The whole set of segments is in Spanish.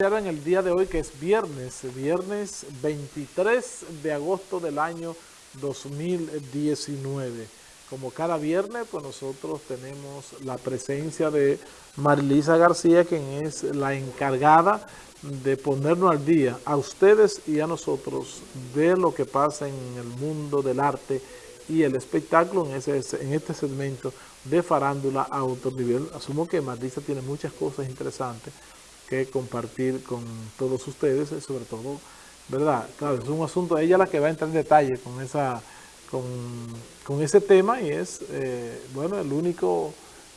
en el día de hoy que es viernes, viernes 23 de agosto del año 2019. Como cada viernes, pues nosotros tenemos la presencia de Marilisa García, quien es la encargada de ponernos al día a ustedes y a nosotros de lo que pasa en el mundo del arte y el espectáculo en, ese, en este segmento de farándula a. Asumo que Marilisa tiene muchas cosas interesantes que compartir con todos ustedes, eh, sobre todo, ¿verdad? Claro, es un asunto, ella la que va a entrar en detalle con esa con, ese tema y es, eh, bueno, el único,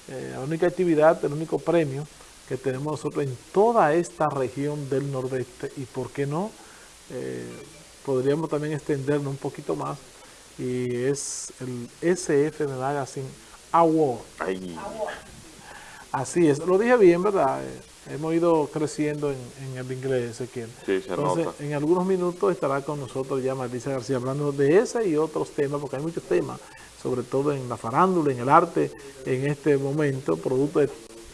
eh, la única actividad, el único premio que tenemos nosotros en toda esta región del nordeste y, ¿por qué no? podríamos también extendernos un poquito más y es el SF Magazine Award. Así es, lo dije bien, ¿verdad? Hemos ido creciendo en, el inglés, Ezequiel. Sí, se Entonces, en algunos minutos estará con nosotros ya Marisa García hablando de ese y otros temas, porque hay muchos temas, sobre todo en la farándula, en el arte, en este momento, producto de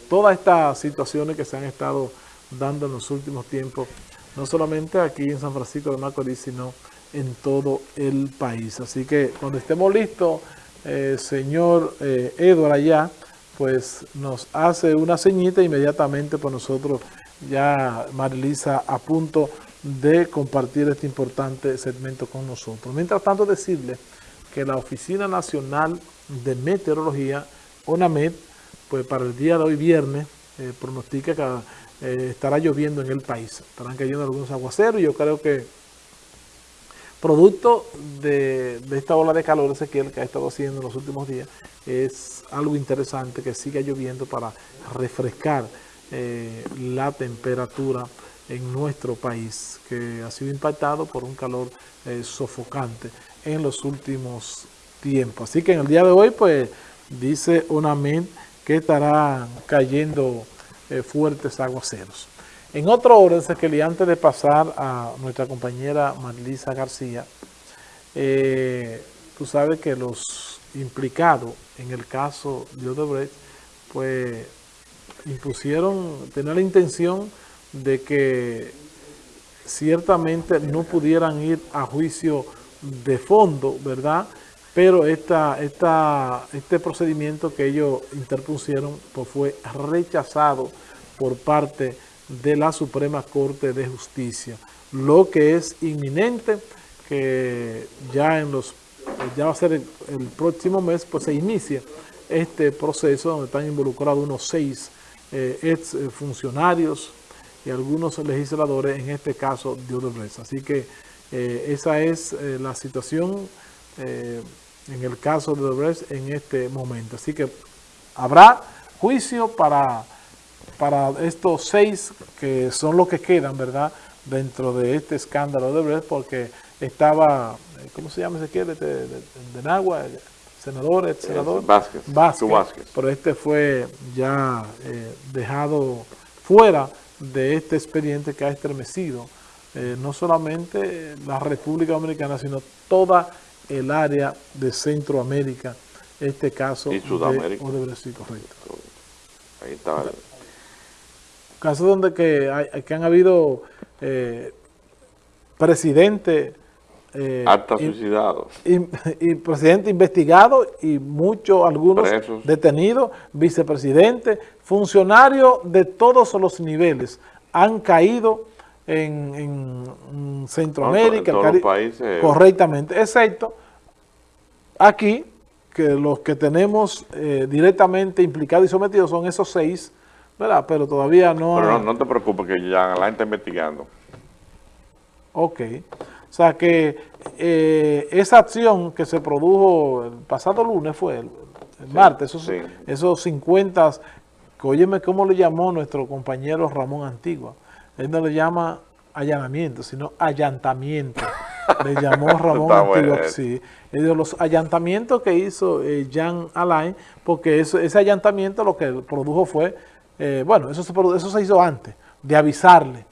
todas estas situaciones que se han estado dando en los últimos tiempos, no solamente aquí en San Francisco de Macorís, sino en todo el país. Así que cuando estemos listos, eh, señor eh, Edward allá, pues nos hace una ceñita inmediatamente por nosotros ya Marilisa a punto de compartir este importante segmento con nosotros. Mientras tanto decirle que la Oficina Nacional de Meteorología, ONAMED, pues para el día de hoy viernes, eh, pronostica que eh, estará lloviendo en el país. Estarán cayendo algunos aguaceros y yo creo que producto de, esta ola de calor, Ezequiel, que ha estado haciendo en los últimos días, es algo interesante que siga lloviendo para refrescar eh, la temperatura en nuestro país, que ha sido impactado por un calor eh, sofocante en los últimos tiempos. Así que en el día de hoy, pues, dice UNAMED que estarán cayendo eh, fuertes aguaceros. En otro orden, que antes de pasar a nuestra compañera Marlisa García, eh, tú sabes que los implicados en el caso de Odebrecht, pues impusieron, tener la intención de que ciertamente no pudieran ir a juicio de fondo, ¿verdad? Pero esta, este procedimiento que ellos interpusieron pues fue rechazado por parte de la Suprema Corte de Justicia. Lo que es inminente, que ya en los ya va a ser el, próximo mes, pues se inicia este proceso donde están involucrados unos seis eh, ex funcionarios y algunos legisladores, en este caso de Odebrecht. Así que eh, esa es eh, la situación en el caso de Odebrecht en este momento. Así que habrá juicio para para estos seis que son los que quedan, ¿verdad? Dentro de este escándalo de Brecht, porque estaba, eh, ¿cómo se llama ese quiere? De, de, de, Nagua, senador, ex senador. Vázquez. Vázquez. Pero este fue ya eh, dejado fuera de este expediente que ha estremecido eh, no solamente la República Dominicana, sino toda el área de Centroamérica, este caso y Sudamérica. de Odebrecht, correcto. Ahí está casos donde que, hay, que han habido eh, presidentes eh, hasta suicidados y, presidente investigado y muchos, algunos detenidos, vicepresidentes, funcionarios de todos los niveles han caído en, Centroamérica, correctamente, excepto aquí, que los que tenemos eh, directamente implicados y sometidos son esos seis ¿verdad? Pero todavía no... Pero no, te preocupes que ya la está investigando. Ok. O sea que eh, esa acción que se produjo el pasado lunes fue, el, martes, esos, esos 50, que óyeme cómo le llamó nuestro compañero Ramón Antigua. Él no le llama allanamiento, sino allantamiento. le llamó Ramón Antigua, sí. los allantamientos que hizo eh, Jean Alain, porque ese allantamiento lo que produjo fue eh, bueno, eso se, eso se hizo antes, de avisarle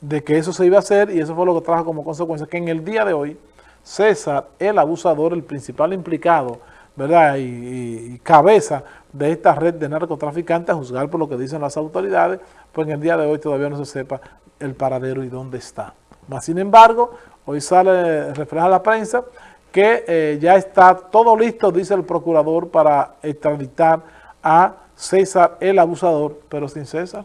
de que eso se iba a hacer y eso fue lo que trajo como consecuencia que en el día de hoy César, el abusador, el principal implicado ¿verdad? Y, cabeza de esta red de narcotraficantes, a juzgar por lo que dicen las autoridades, pues en el día de hoy todavía no se sepa el paradero y dónde está. Mas, sin embargo, hoy sale, refleja la prensa, que eh, ya está todo listo, dice el procurador, para extraditar a César el abusador, pero sin César.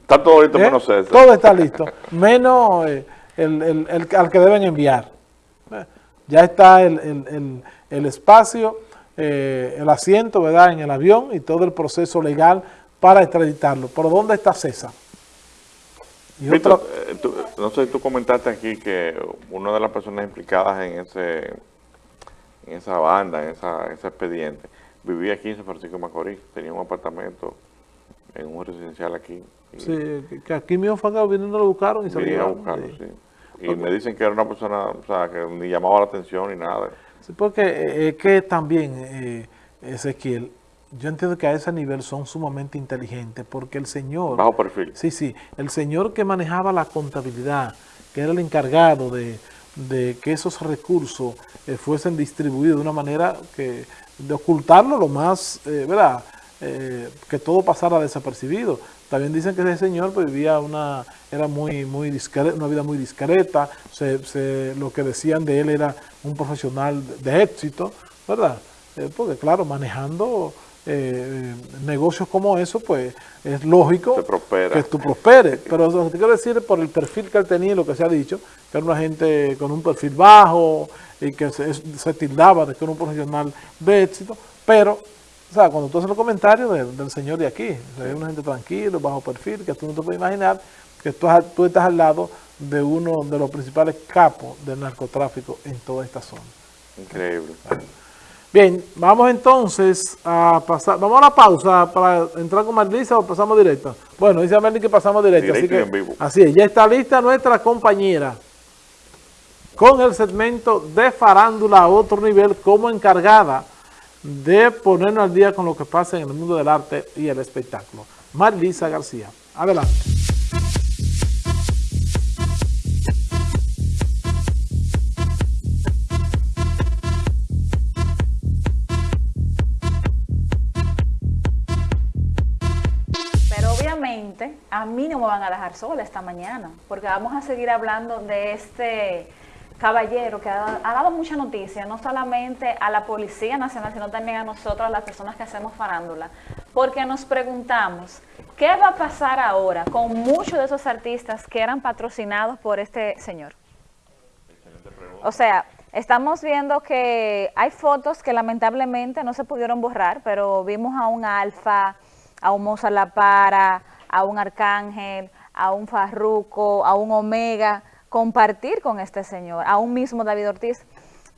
Está todo listo ¿Eh? menos César. Todo está listo, menos eh, el, al que deben enviar. Ya está el, espacio, el asiento, ¿verdad?, en el avión y todo el proceso legal para extraditarlo. ¿Por dónde está César? Eh, no sé, tú comentaste aquí que una de las personas implicadas en ese en esa banda, en esa, ese expediente, vivía aquí en San Francisco de Macorís, tenía un apartamento en un residencial aquí. sí, que aquí mismo fue que viniendo lo buscaron y se lo buscarlo, sí. Y me dicen que era una persona, o sea, que ni llamaba la atención ni nada. Sí, porque eh, es que también, eh, Ezequiel, yo entiendo que a ese nivel son sumamente inteligentes porque el señor... Bajo perfil. Sí, sí. El señor que manejaba la contabilidad, que era el encargado de, que esos recursos eh, fuesen distribuidos de una manera que de ocultarlo lo más, eh, ¿verdad? Eh, que todo pasara desapercibido. También dicen que ese señor pues, vivía una, era muy, muy discreta, una vida muy discreta, lo que decían de él era un profesional de éxito, ¿verdad? porque claro, manejando eh, negocios como eso, pues es lógico que tú prosperes. Pero lo que te quiero decir, por el perfil que él tenía y lo que se ha dicho, que era una gente con un perfil bajo y que se, tildaba de que era un profesional de éxito, pero, o sea, cuando tú haces los comentarios del señor de aquí, es una gente tranquila, bajo perfil, que tú no te puedes imaginar que tú, tú estás al lado de uno de los principales capos del narcotráfico en toda esta zona. Increíble. Bien, vamos entonces a pasar, vamos a la pausa para entrar con Marlisa o pasamos directo. Bueno, dice Marlisa que pasamos directo, así que así es, ya está lista nuestra compañera con el segmento de farándula a otro nivel como encargada de ponernos al día con lo que pasa en el mundo del arte y el espectáculo. Marlisa García, adelante. A van a dejar sola esta mañana, porque vamos a seguir hablando de este caballero que ha, dado mucha noticia, no solamente a la Policía Nacional, sino también a nosotros, a las personas que hacemos farándula, porque nos preguntamos, ¿qué va a pasar ahora con muchos de esos artistas que eran patrocinados por este señor? O sea, estamos viendo que hay fotos que lamentablemente no se pudieron borrar, pero vimos a un Alfa, a un Moza La Para, a un Arcángel, a un Farruco, a un Omega, compartir con este señor, a un mismo David Ortiz.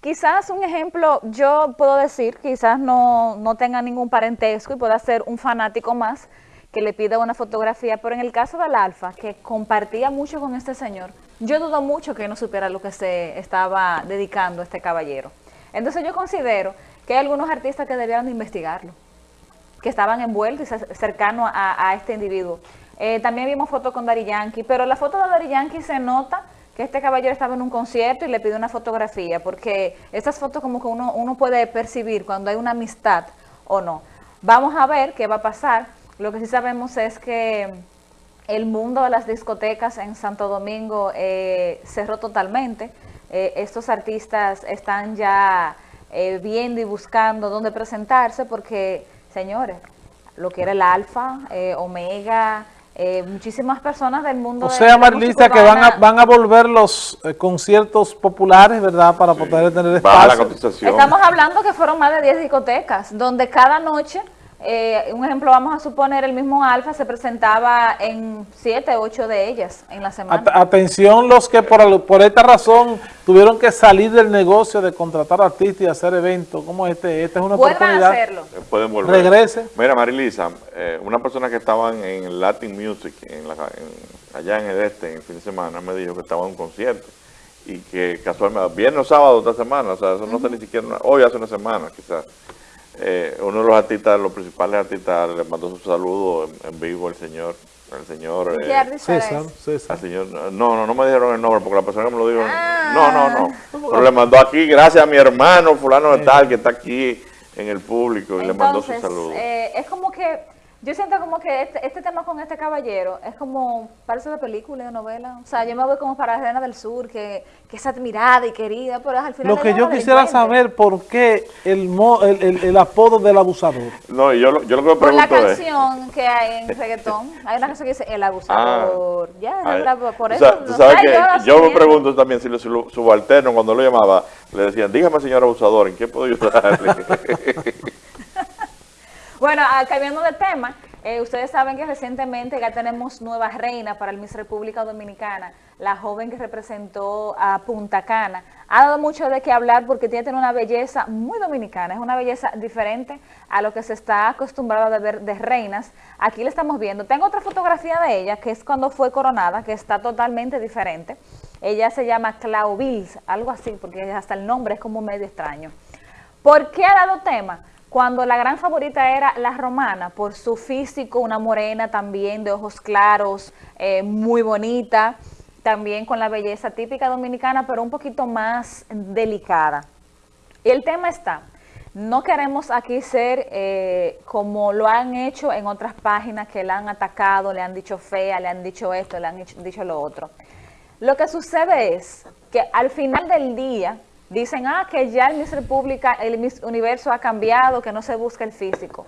Quizás un ejemplo, yo puedo decir, quizás no, no tenga ningún parentesco y pueda ser un fanático más que le pida una fotografía, pero en el caso del Alfa, que compartía mucho con este señor, yo dudo mucho que no supiera lo que se estaba dedicando este caballero. Entonces yo considero que hay algunos artistas que deberían de investigarlo que estaban envueltos y cercanos a, este individuo. Eh, también vimos fotos con Dari Yankee, pero la foto de Dari Yankee se nota que este caballero estaba en un concierto y le pidió una fotografía, porque estas fotos como que uno, uno puede percibir cuando hay una amistad o no. Vamos a ver qué va a pasar. Lo que sí sabemos es que el mundo de las discotecas en Santo Domingo eh, cerró totalmente. Eh, estos artistas están ya viendo y buscando dónde presentarse porque señores, lo que era el alfa, eh, omega, eh, muchísimas personas del mundo. O sea, Marlisa, que van a, van a volver los eh, conciertos populares, ¿verdad? Para poder tener espacio. Estamos hablando que fueron más de 10 discotecas, donde cada noche eh, un ejemplo, vamos a suponer, el mismo Alfa se presentaba en siete, ocho de ellas en la semana. Atención los que por, por esta razón tuvieron que salir del negocio de contratar artistas y hacer eventos como este. Esta es una oportunidad. hacerlo. Eh, pueden volver. Regrese. Mira, Marilisa, eh, una persona que estaban en Latin Music, en allá en el este, en el fin de semana, me dijo que estaba en un concierto y que casualmente, viernes o sábado de esta semana, o sea, eso no sé ni siquiera, hoy hace una semana quizás. Eh, uno de los artistas, los principales artistas, le mandó su saludo en, vivo el señor. el señor... Eh, César, César. señor, no, no, no me dijeron el nombre porque la persona que me lo dijo... Ah. No, no, no. Pero le mandó aquí, gracias a mi hermano fulano de tal, que está aquí en el público y le mandó su saludo. Eh, es como que yo siento como que este, este, tema con este caballero es como, parece de película, de novela. O sea, yo me voy como para la Reina del Sur, que, que es admirada y querida, pero al final... Lo que yo quisiera saber por qué el, el, el, apodo del abusador. No, yo, lo, yo lo que me Por la canción que hay en reggaetón, hay una canción que dice El abusador. Ah, ya, por eso... O sea, ¿tú que yo, me pregunto también si su subalterno cuando lo llamaba, le decían, dígame señor abusador, ¿en qué puedo ayudarle? Bueno, ah, cambiando de tema, eh, ustedes saben que recientemente ya tenemos nueva reina para el Miss República Dominicana, la joven que representó a Punta Cana. Ha dado mucho de qué hablar porque tiene una belleza muy dominicana, es una belleza diferente a lo que se está acostumbrado a ver de reinas. Aquí la estamos viendo. Tengo otra fotografía de ella, que es cuando fue coronada, que está totalmente diferente. Ella se llama Clau Bills, algo así, porque hasta el nombre es como medio extraño. ¿Por qué ha dado tema? Cuando la gran favorita era la romana, por su físico, una morena también de ojos claros, eh, muy bonita, también con la belleza típica dominicana, pero un poquito más delicada. Y el tema está, no queremos aquí ser eh, como lo han hecho en otras páginas que la han atacado, le han dicho fea, le han dicho esto, le han dicho lo otro. Lo que sucede es que al final del día, Dicen, ah, que ya el Miss República, el Miss Universo ha cambiado, que no se busca el físico.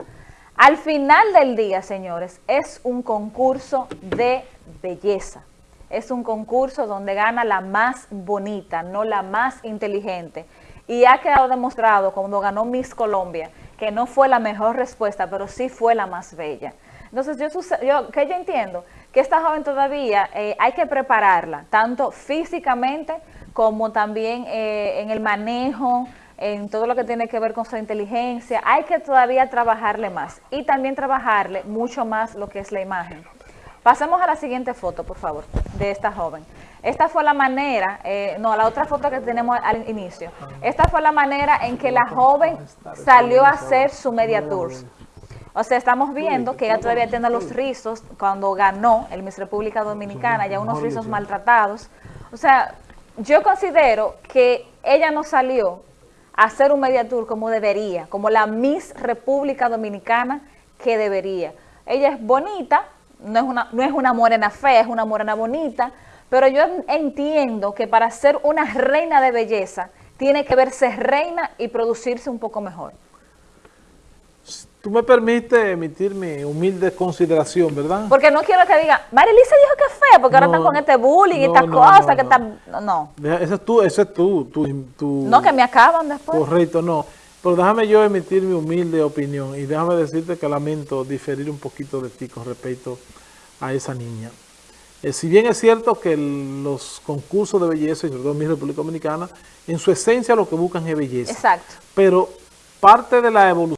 Al final del día, señores, es un concurso de belleza. Es un concurso donde gana la más bonita, no la más inteligente. Y ha quedado demostrado cuando ganó Miss Colombia, que no fue la mejor respuesta, pero sí fue la más bella. Entonces, yo, yo que yo entiendo que esta joven todavía eh, hay que prepararla, tanto físicamente como también eh, en el manejo, en todo lo que tiene que ver con su inteligencia. Hay que todavía trabajarle más y también trabajarle mucho más lo que es la imagen. Pasemos a la siguiente foto, por favor, de esta joven. Esta fue la manera, eh, no, la otra foto que tenemos al inicio. Esta fue la manera en que la joven salió a hacer su media tours. O sea, estamos viendo que ella todavía tiene los rizos cuando ganó el Miss República Dominicana, ya unos rizos maltratados. O sea, yo considero que ella no salió a hacer un media tour como debería, como la Miss República Dominicana que debería. Ella es bonita, no es una, no es una morena fea, es una morena bonita, pero yo entiendo que para ser una reina de belleza tiene que verse reina y producirse un poco mejor. Tú me permites emitir mi humilde consideración, ¿verdad? Porque no quiero que diga, Marilisa dijo que es fea, porque ahora están con este bullying y estas cosas que están... No. Ese es tú, ese es tú, tú, No, que me acaban después. Correcto, no. Pero déjame yo emitir mi humilde opinión y déjame decirte que lamento diferir un poquito de ti con respecto a esa niña. Eh, si bien es cierto que los concursos de belleza, y sobre todo en mi República Dominicana, en su esencia lo que buscan es belleza. Exacto. Pero parte de la evolución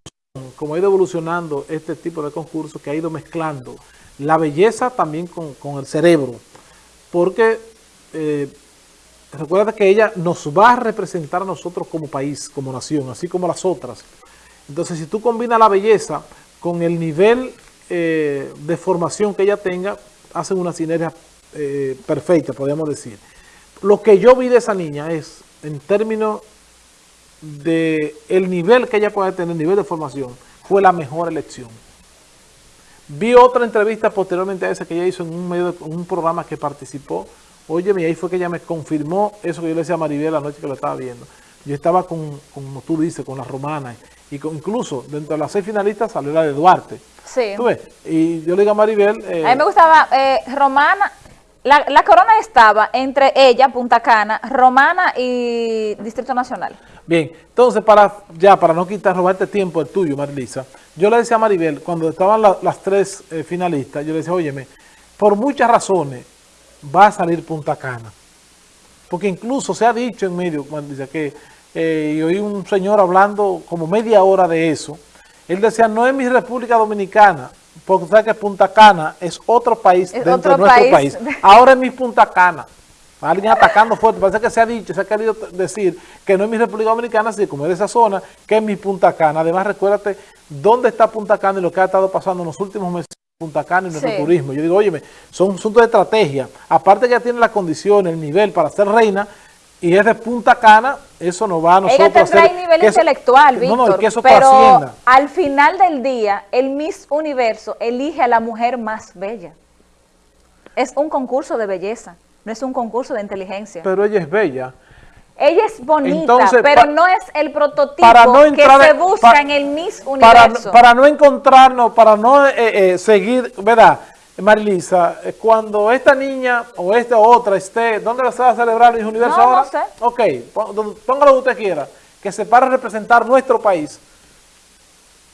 como ha ido evolucionando este tipo de concurso, que ha ido mezclando la belleza también con, el cerebro, porque eh, recuerda que ella nos va a representar a nosotros como país, como nación, así como las otras. Entonces, si tú combinas la belleza con el nivel eh, de formación que ella tenga, hacen una sinergia eh, perfecta, podríamos decir. Lo que yo vi de esa niña es, en términos de el nivel que ella puede tener, nivel de formación, fue la mejor elección. Vi otra entrevista posteriormente a esa que ella hizo en un medio de, un programa que participó. Oye, y ahí fue que ella me confirmó eso que yo le decía a Maribel la noche que lo estaba viendo. Yo estaba con, como tú dices, con las romanas. Y incluso dentro de las seis finalistas salió la de Duarte. Sí. ¿Tú ves? Y yo le digo a Maribel... Eh, a mí me gustaba eh, Romana, la, la, corona estaba entre ella, Punta Cana, Romana y Distrito Nacional. Bien, entonces para ya para no quitar, robarte tiempo el tuyo, Marilisa, yo le decía a Maribel, cuando estaban las tres eh, finalistas, yo le decía, óyeme, por muchas razones va a salir Punta Cana. Porque incluso se ha dicho en medio, Marisa, que eh, y oí un señor hablando como media hora de eso, él decía, no es mi República Dominicana, porque sabes que Punta Cana es otro país dentro de nuestro país. Ahora es mi Punta Cana. Alguien atacando fuerte. Parece que se ha dicho, se ha querido decir que no es mi República Dominicana, sino como es de esa zona, que es mi Punta Cana. Además, recuérdate dónde está Punta Cana y lo que ha estado pasando en los últimos meses Punta Cana y nuestro turismo. Yo digo, óyeme, son asuntos de estrategia. Aparte que ya tiene la condición, el nivel para ser reina, y es de Punta Cana, eso no va a nosotros Ella tendrá el nivel intelectual, Víctor, pero al final del día, el Miss Universo elige a la mujer más bella. Es un concurso de belleza, no es un concurso de inteligencia. Pero ella es bella. Ella es bonita, pero no es el prototipo que se busca en el Miss Universo. Para, no encontrarnos, para no eh, eh, seguir, ¿verdad? Marilisa, eh, cuando esta niña o esta otra esté, ¿dónde se va a celebrar el Universo no, ahora? No sé. Ok, póngalo donde usted quiera, que se para a representar nuestro país,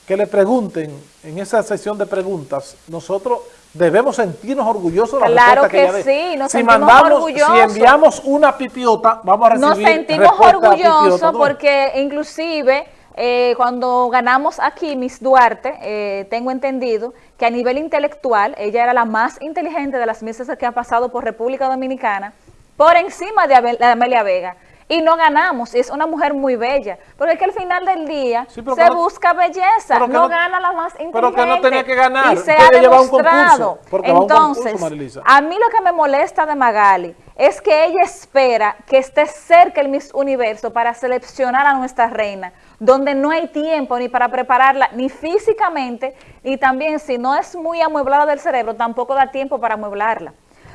que le pregunten en esa sesión de preguntas, nosotros debemos sentirnos orgullosos de la claro que, que sí, nos si sentimos mandamos, orgullosos. Si enviamos una pipiota, vamos a recibir Nos sentimos orgullosos porque inclusive eh, cuando ganamos aquí Miss Duarte, eh, tengo entendido que a nivel intelectual, ella era la más inteligente de las misas que ha pasado por República Dominicana, por encima de Amelia Vega y no ganamos. Y es una mujer muy bella. Porque es que al final del día se busca belleza, no, gana la más inteligente. Pero que no tenía que ganar. Y se ha demostrado. Entonces, a mí lo que me molesta de Magali es que ella espera que esté cerca el Miss Universo para seleccionar a nuestra reina, donde no hay tiempo ni para prepararla, ni físicamente, y también si no es muy amueblada del cerebro, tampoco da tiempo para amueblarla.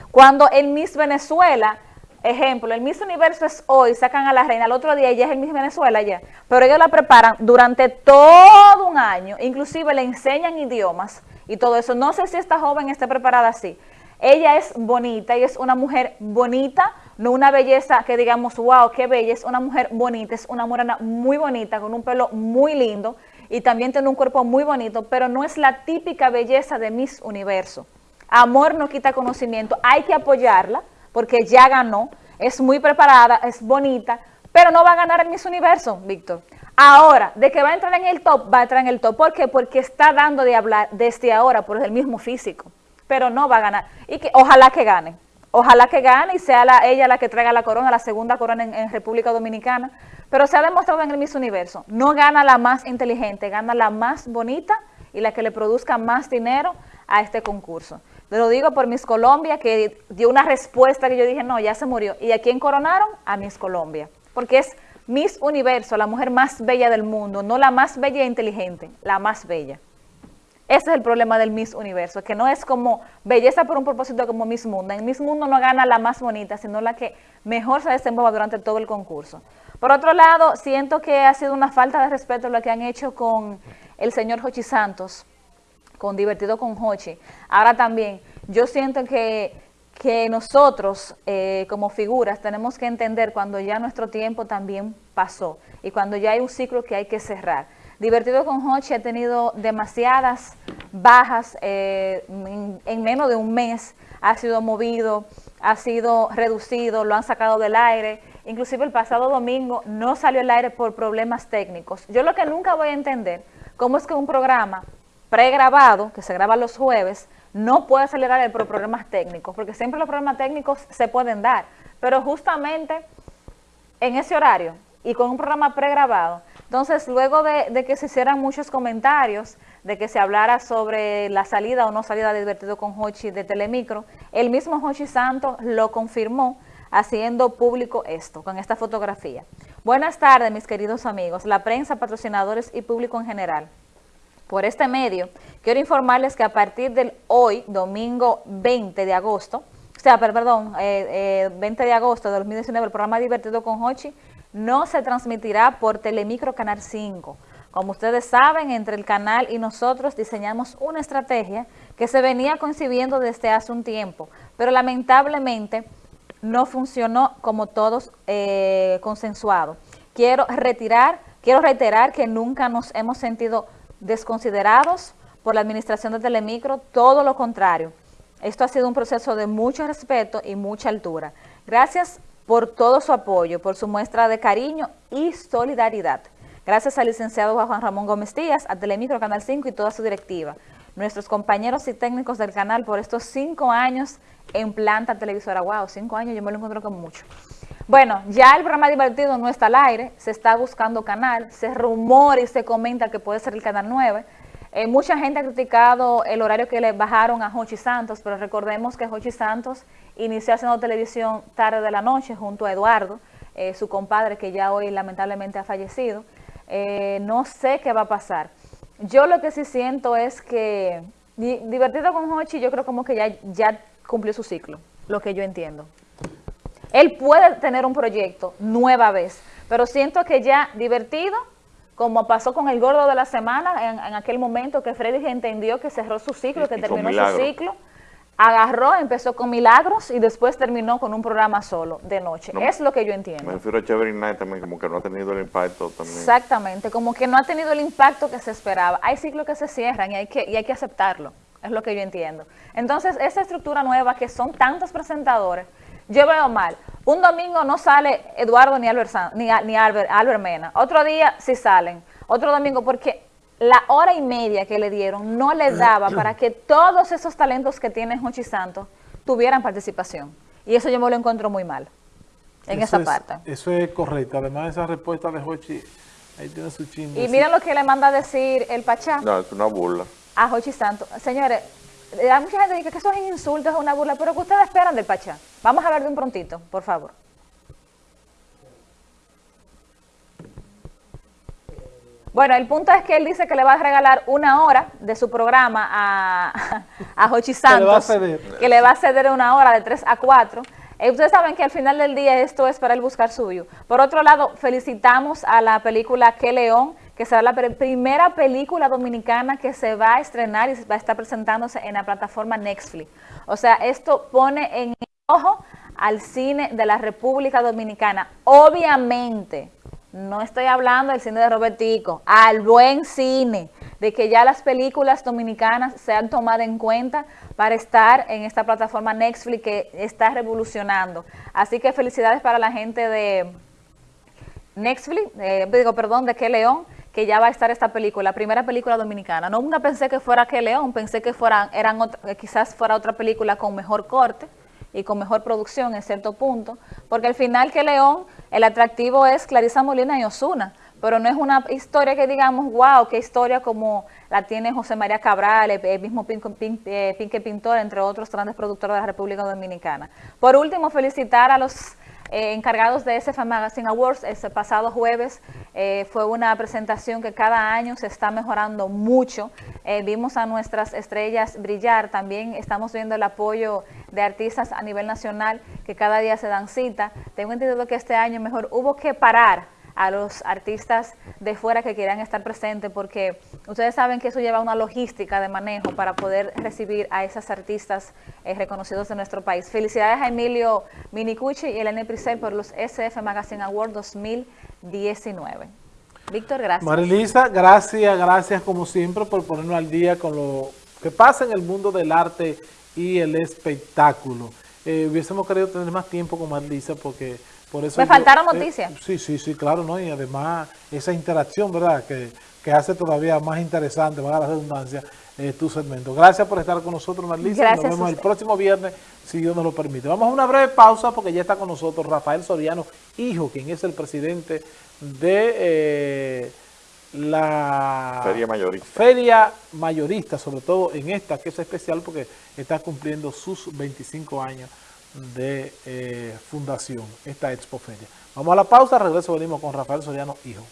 Cuando el Miss Venezuela Ejemplo, el Miss Universo es hoy, sacan a la reina, al otro día ella es el Miss Venezuela ya, pero ellos la preparan durante todo un año, inclusive le enseñan idiomas y todo eso. No sé si esta joven esté preparada así. Ella es bonita, y es una mujer bonita, no una belleza que digamos, wow, qué bella, es una mujer bonita, es una morena muy bonita, con un pelo muy lindo y también tiene un cuerpo muy bonito, pero no es la típica belleza de Miss Universo. Amor no quita conocimiento, hay que apoyarla, porque ya ganó, es muy preparada, es bonita, pero no va a ganar el Miss Universo, Víctor. Ahora, de que va a entrar en el top, va a entrar en el top. ¿Por qué? Porque está dando de hablar desde ahora por el mismo físico, pero no va a ganar. Y que ojalá que gane, ojalá que gane y sea ella la que traiga la corona, la segunda corona en, en República Dominicana, pero se ha demostrado en el Miss Universo, no gana la más inteligente, gana la más bonita y la que le produzca más dinero a este concurso. Lo digo por Miss Colombia, que dio una respuesta que yo dije, no, ya se murió. ¿Y a quién coronaron? A Miss Colombia. Porque es Miss Universo, la mujer más bella del mundo, no la más bella e inteligente, la más bella. Ese es el problema del Miss Universo, que no es como belleza por un propósito como Miss Mundo. En Miss Mundo no gana la más bonita, sino la que mejor se desenvuelva durante todo el concurso. Por otro lado, siento que ha sido una falta de respeto lo que han hecho con el señor Jochi Santos, con Divertido con Hochi. Ahora también, yo siento que, que nosotros eh, como figuras tenemos que entender cuando ya nuestro tiempo también pasó y cuando ya hay un ciclo que hay que cerrar. Divertido con Hochi ha tenido demasiadas bajas eh, en, menos de un mes, ha sido movido, ha sido reducido, lo han sacado del aire, inclusive el pasado domingo no salió al aire por problemas técnicos. Yo lo que nunca voy a entender, cómo es que un programa pregrabado, que se graba los jueves, no puede acelerar el por problemas técnicos, porque siempre los problemas técnicos se pueden dar, pero justamente en ese horario y con un programa pregrabado, entonces luego de, que se hicieran muchos comentarios, de que se hablara sobre la salida o no salida de Divertido con Hochi de Telemicro, el mismo Hochi Santos lo confirmó haciendo público esto, con esta fotografía. Buenas tardes, mis queridos amigos, la prensa, patrocinadores y público en general. Por este medio, quiero informarles que a partir del hoy, domingo 20 de agosto, o sea, perdón, 20 eh, eh, de agosto de 2019, el programa Divertido con Hochi no se transmitirá por Telemicro Canal 5. Como ustedes saben, entre el canal y nosotros diseñamos una estrategia que se venía concibiendo desde hace un tiempo, pero lamentablemente no funcionó como todos eh, consensuado. Quiero retirar, quiero reiterar que nunca nos hemos sentido desconsiderados por la administración de Telemicro, todo lo contrario. Esto ha sido un proceso de mucho respeto y mucha altura. Gracias por todo su apoyo, por su muestra de cariño y solidaridad. Gracias al licenciado Juan Ramón Gómez Díaz, a Telemicro Canal 5 y toda su directiva. Nuestros compañeros y técnicos del canal por estos cinco años en planta televisora. Wow, cinco años, yo me lo encuentro como mucho. Bueno, ya el programa divertido no está al aire, se está buscando canal, se rumora y se comenta que puede ser el canal 9. Eh, mucha gente ha criticado el horario que le bajaron a Jochi Santos, pero recordemos que Jochi Santos inició haciendo televisión tarde de la noche junto a Eduardo, eh, su compadre que ya hoy lamentablemente ha fallecido. Eh, no sé qué va a pasar. Yo lo que sí siento es que divertido con Hochi yo creo como que ya, ya cumplió su ciclo, lo que yo entiendo. Él puede tener un proyecto nueva vez, pero siento que ya divertido, como pasó con el gordo de la semana, en, aquel momento que Freddy entendió que cerró su ciclo, que terminó su ciclo, agarró, empezó con Milagros y después terminó con un programa solo de noche. es lo que yo entiendo. Me refiero a Chévere Night también, como que no ha tenido el impacto también. Exactamente, como que no ha tenido el impacto que se esperaba. Hay ciclos que se cierran y hay que, y hay que aceptarlo, es lo que yo entiendo. Entonces, esa estructura nueva que son tantos presentadores, yo veo mal. Un domingo no sale Eduardo ni Albert, ni, ni Albert, Albert Mena. Otro día sí salen. Otro domingo porque la hora y media que le dieron no le daba para que todos esos talentos que tiene Jochi Santos tuvieran participación. Y eso yo me lo encuentro muy mal en esa parte. Eso es correcto. Además, esa respuesta de Jochi, ahí tiene su chingo. Y miren lo que le manda a decir el Pachá. No, es una burla. A Jochi Santos. Señores, hay mucha gente que dice que eso es insulto, es una burla, pero ¿qué ustedes esperan del Pachá? Vamos a ver de un prontito, por favor. Bueno, el punto es que él dice que le va a regalar una hora de su programa a, a Jochi Santos. que, le va a ceder. que le va a ceder una hora de 3 a 4. Eh, ustedes saben que al final del día esto es para él buscar suyo. Por otro lado, felicitamos a la película Que León, que será la primera película dominicana que se va a estrenar y va a estar presentándose en la plataforma Netflix. O sea, esto pone en ojo al cine de la República Dominicana. Obviamente, no estoy hablando del cine de Robertico, al buen cine, de que ya las películas dominicanas se han tomado en cuenta para estar en esta plataforma Netflix que está revolucionando. Así que felicidades para la gente de Netflix, eh, digo, perdón, de Que León, que ya va a estar esta película, la primera película dominicana. No, nunca pensé que fuera Que León, pensé que fueran, eran quizás fuera otra película con mejor corte, y con mejor producción en cierto punto, porque al final que León, el atractivo es Clarisa Molina y Osuna, pero no es una historia que digamos, wow, qué historia como la tiene José María Cabral, el, mismo eh, Pinque Pintor, entre otros grandes productores de la República Dominicana. Por último, felicitar a los eh, encargados de SF Magazine Awards, ese pasado jueves eh, fue una presentación que cada año se está mejorando mucho. Eh, vimos a nuestras estrellas brillar, también estamos viendo el apoyo de artistas a nivel nacional que cada día se dan cita. Tengo entendido que este año mejor hubo que parar a los artistas de fuera que quieran estar presentes, porque ustedes saben que eso lleva una logística de manejo para poder recibir a esas artistas eh, reconocidos de nuestro país. Felicidades a Emilio Minicucci y Elena Prisel por los SF Magazine Award 2019. Víctor, gracias. Marilisa, gracias, gracias como siempre por ponernos al día con lo que pasa en el mundo del arte y el espectáculo. Eh, hubiésemos querido tener más tiempo con Marilisa porque me faltaron eh, noticias. sí, sí, sí, claro, ¿no? Y además esa interacción, ¿verdad? Que, hace todavía más interesante, a la redundancia, eh, tu segmento. Gracias por estar con nosotros, Marlisa. Nos vemos el próximo viernes, si Dios nos lo permite. Vamos a una breve pausa porque ya está con nosotros Rafael Soriano, hijo, quien es el presidente de eh, la Feria Mayorista. Feria Mayorista, sobre todo en esta, que es especial porque está cumpliendo sus 25 años de eh, fundación, esta Expo Feria. Vamos a la pausa, regreso venimos con Rafael Soriano, hijo.